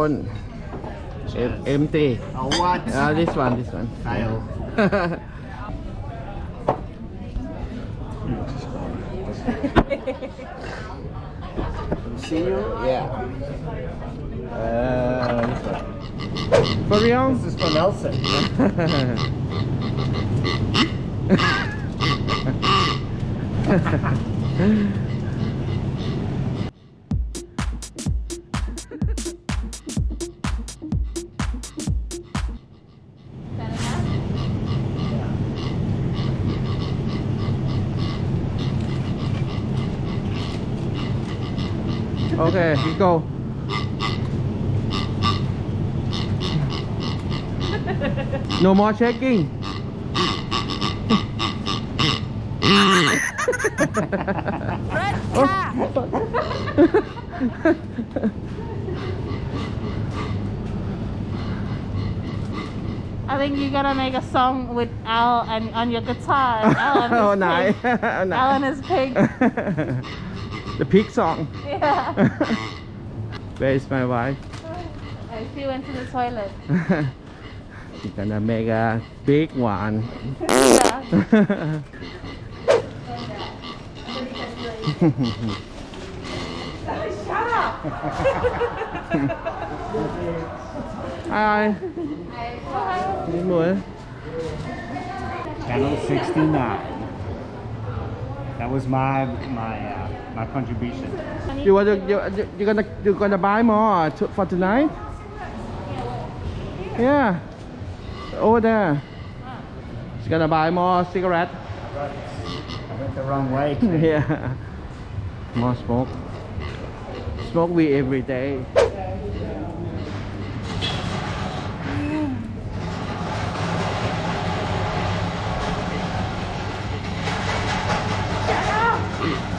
gone. Em- empty. Oh, what? Ah, this one, this one. Fail. See you? Yeah. Uh, this one. For real? This is for Nelson. okay, we go. No more checking. I think you gotta make a song with Al and on your guitar. and is oh, pig. nice. oh. Alan is pig. the pig song. Yeah. Where is my wife? And she went to the toilet. She's gonna make a big one. Yeah. Shut up. Hi. Đi mua. Channel 69. That was my my uh, my contribution. You want to, you, you gonna you gonna buy more to, for tonight? Yeah. Over there. She's gonna buy more cigarette. I went the wrong way. yeah. More smoke. Smoke weed every day.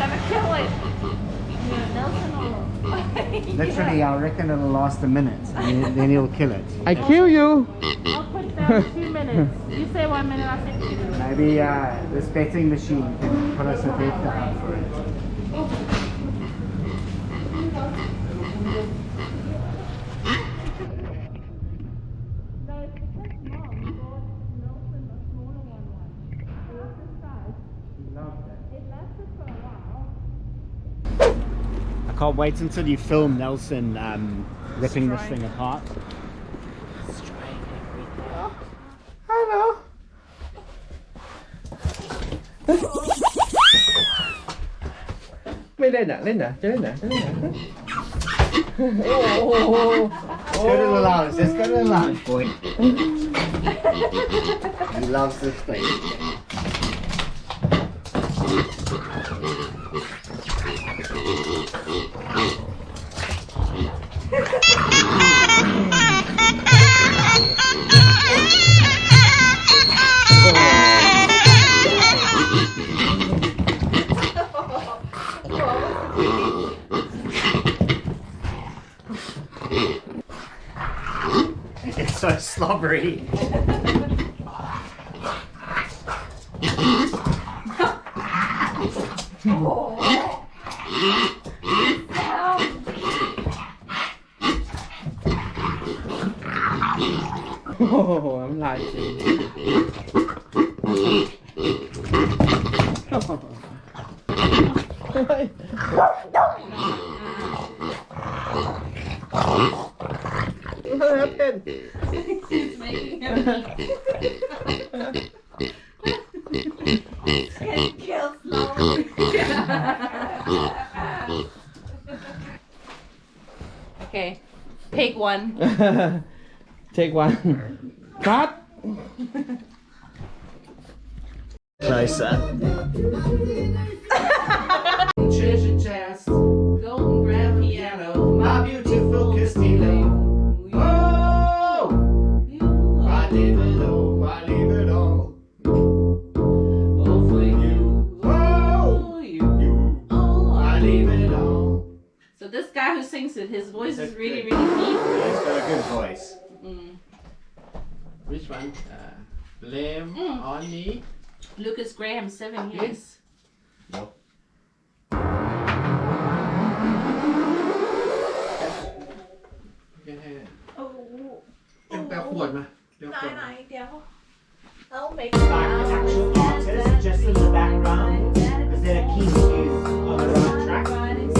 Gonna kill it. Yeah, Nelson will. Literally, I reckon it'll last a minute, and then- then he'll kill it. I kill you. I'll put down two minutes. You say one minute, I'll say two minutes. Maybe uh, this betting machine can put us a bet down for it. No, it's because mom bought Nelson a smaller one once. It was this size. It lasted for a while. I can't wait until you film Nelson um, ripping this thing apart. Hello. Mày lên nè, lên nè, chơi lên nè, chơi lên nè. Oh, Let's go to the lounge. Let's go to the lounge, boy. he loves this place. It's so slobbery. Oh, I'm lying. What happened? One. Take one. Cut. Closer. Treasure His voice is really, good. really deep. Yeah, he's got a good voice. Mm. Which one? Uh, blame mm. on me. Lukas Graham, seven years. No. Oh. เป็นแบบขวดมาเดี๋ยวไหนไหนเดี๋ยว I'll to you on the right track?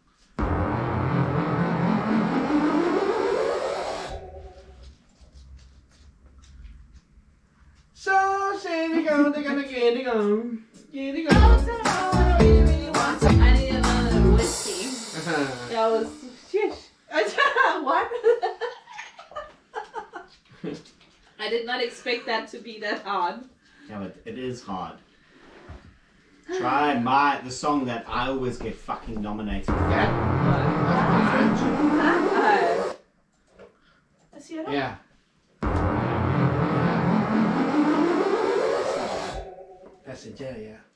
they go, they gonna get it go. Get it go. I really, really want to. I need another whiskey. That was shush. what? I did not expect that to be that hard. Yeah, but it is hard. Try my the song that I always get fucking nominated for. Yeah. Uh, Hvad siger du? Yeah. Passenger, yeah.